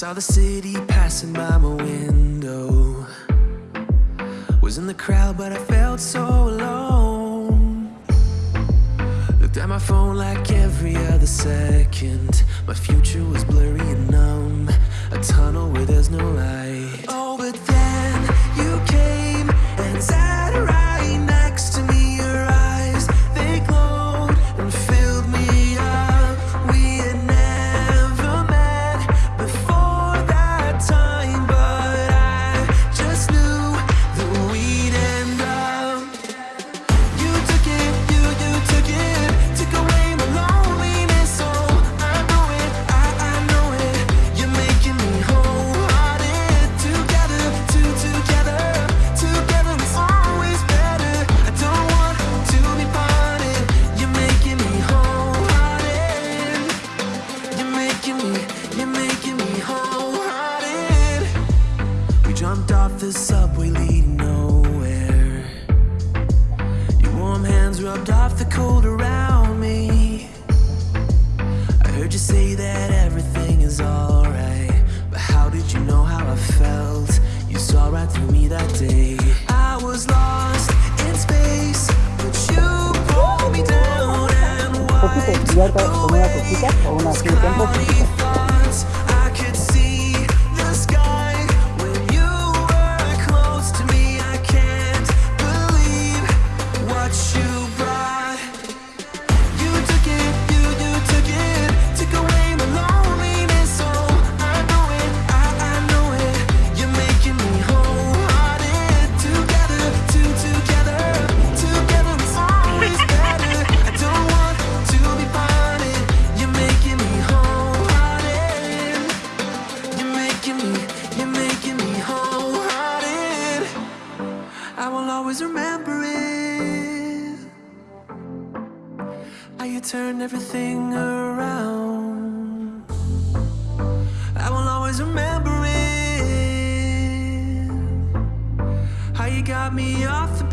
saw the city passing by my window. Was in the crowd but I felt so alone. Looked at my phone like every other second. My future was blurry and numb. A tunnel where there's no light. off the subway leading nowhere. Your warm hands rubbed off the cold around me. I heard you say that everything is alright But how did you know how I felt? You saw right through me that day. I was lost in space But you pulled me down and wiped away me off the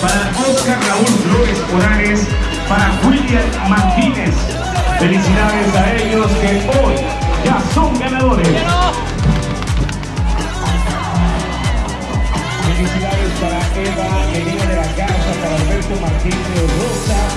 para Oscar Raúl Flores Morales, para William Martínez. Felicidades a ellos que hoy ya son ganadores. Felicidades para Eva, Elena de la Casa, para Alberto Martínez Rosa.